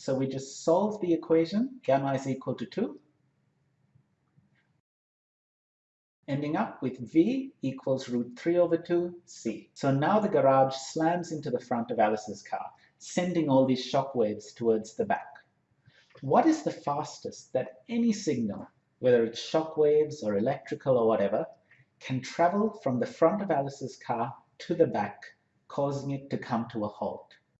So we just solve the equation, gamma is equal to 2, ending up with V equals root 3 over 2 C. So now the garage slams into the front of Alice's car, sending all these shock waves towards the back. What is the fastest that any signal, whether it's shock waves or electrical or whatever, can travel from the front of Alice's car to the back, causing it to come to a halt?